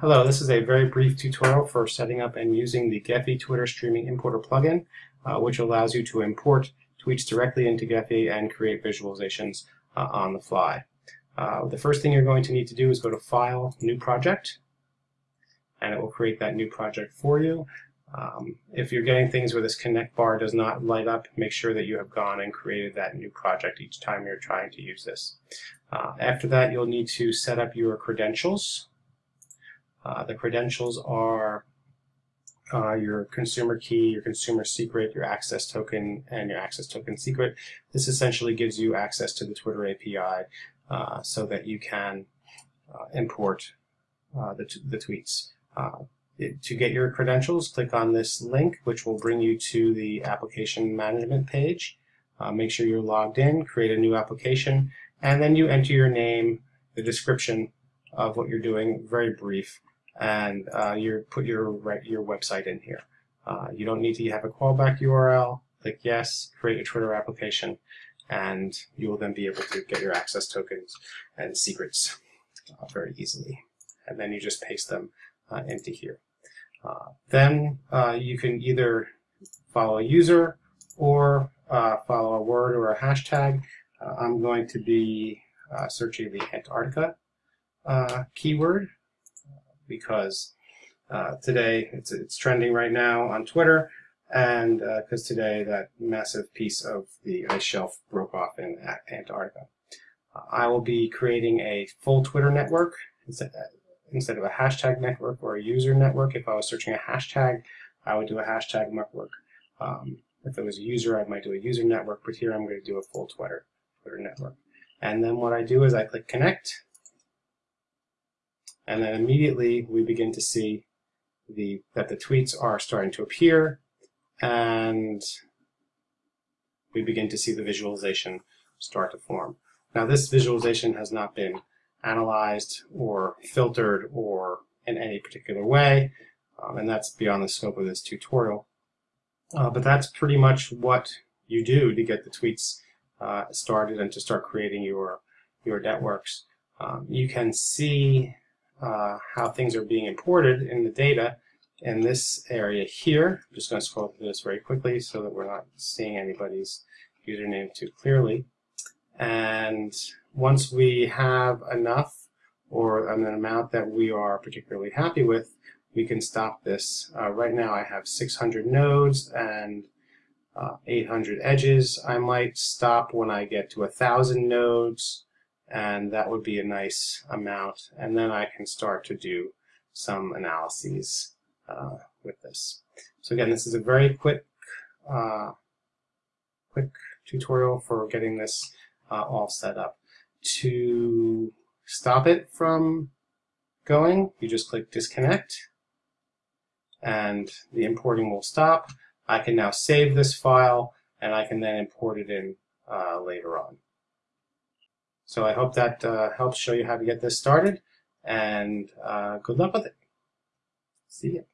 Hello, this is a very brief tutorial for setting up and using the Gephi Twitter Streaming Importer plugin, uh, which allows you to import tweets directly into Gephi and create visualizations uh, on the fly. Uh, the first thing you're going to need to do is go to File, New Project, and it will create that new project for you. Um, if you're getting things where this connect bar does not light up, make sure that you have gone and created that new project each time you're trying to use this. Uh, after that, you'll need to set up your credentials. Uh, the credentials are uh, your consumer key, your consumer secret, your access token, and your access token secret. This essentially gives you access to the Twitter API uh, so that you can uh, import uh, the, the tweets. Uh, it, to get your credentials, click on this link, which will bring you to the application management page. make sure you're logged in, create a new application, and then you enter your name, the description of what you're doing, very brief, and uh, you put your your website in here. Uh, you don't need to have a callback URL. Click yes, create a Twitter application, and you will then be able to get your access tokens and secrets uh, very easily. And then you just paste them uh, into here. Uh, then uh, you can either follow a user or follow a word or a hashtag. I'm going to be searching the Antarctica keyword because uh, today it's, it's trending right now on Twitter and because uh, today that massive piece of the ice shelf broke off in Antarctica. I will be creating a full Twitter network instead, instead of a hashtag network or a user network. If I was searching a hashtag, I would do a hashtag network. Um, if it was a user, I might do a user network, but here I'm going to do a full Twitter, Twitter network. And then what I do is I click connect, and then immediately we begin to see the that the tweets are starting to appear and we begin to see the visualization start to form. Now this visualization has not been analyzed or filtered or in any particular way um, and that's beyond the scope of this tutorial. Uh, but that's pretty much what you do to get the tweets uh, started and to start creating your your networks. Um, you can see uh, how things are being imported in the data in this area here. I'm just going to scroll through this very quickly so that we're not seeing anybody's username too clearly. And once we have enough or an amount that we are particularly happy with, we can stop this. Uh, right now I have 600 nodes and uh, 800 edges. I might stop when I get to a thousand nodes and that would be a nice amount and then I can start to do some analyses uh, with this. So again, this is a very quick uh, quick tutorial for getting this uh, all set up. To stop it from going, you just click disconnect and the importing will stop. I can now save this file and I can then import it in uh, later on. So I hope that uh, helps show you how to get this started, and uh, good luck with it. See you.